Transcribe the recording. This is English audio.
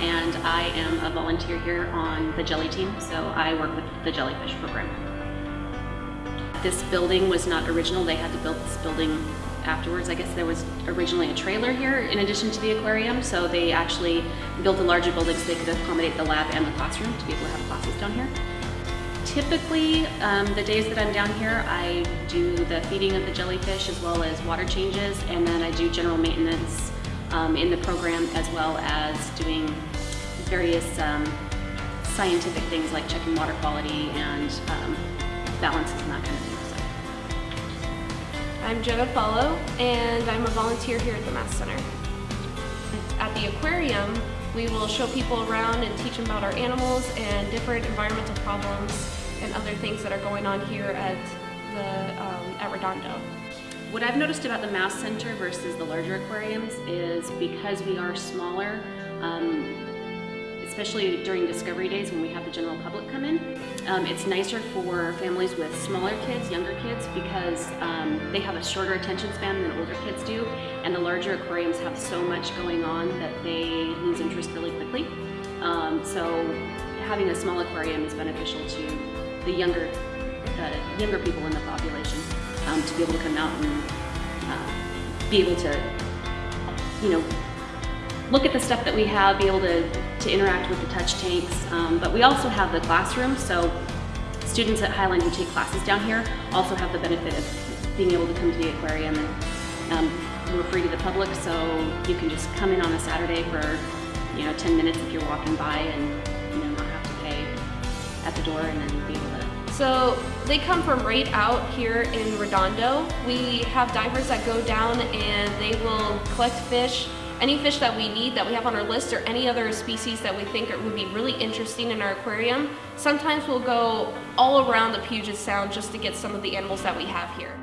and I am a volunteer here on the jelly team, so I work with the jellyfish program. This building was not original, they had to build this building afterwards. I guess there was originally a trailer here in addition to the aquarium, so they actually built a larger building so they could accommodate the lab and the classroom to be able to have classes down here. Typically, um, the days that I'm down here, I do the feeding of the jellyfish as well as water changes, and then I do general maintenance um, in the program as well as doing various um, scientific things like checking water quality and um, balances and that kind of thing. I'm Jenna Follow, and I'm a volunteer here at the MaST Center. At the aquarium, we will show people around and teach them about our animals and different environmental problems and other things that are going on here at the um, at Redondo. What I've noticed about the MaST Center versus the larger aquariums is because we are smaller, um, especially during discovery days when we have the general public come in. Um, it's nicer for families with smaller kids, younger kids, because um, they have a shorter attention span than older kids do, and the larger aquariums have so much going on that they lose interest really quickly. Um, so having a small aquarium is beneficial to the younger, younger people in the population um, to be able to come out and uh, be able to, you know, look at the stuff that we have, be able to, to interact with the touch tanks. Um, but we also have the classroom, so students at Highline who take classes down here also have the benefit of being able to come to the aquarium and um, we're free to the public, so you can just come in on a Saturday for, you know, 10 minutes if you're walking by and, you know, not have to pay at the door and then be So they come from right out here in Redondo. We have divers that go down and they will collect fish any fish that we need that we have on our list or any other species that we think would be really interesting in our aquarium. Sometimes we'll go all around the Puget Sound just to get some of the animals that we have here.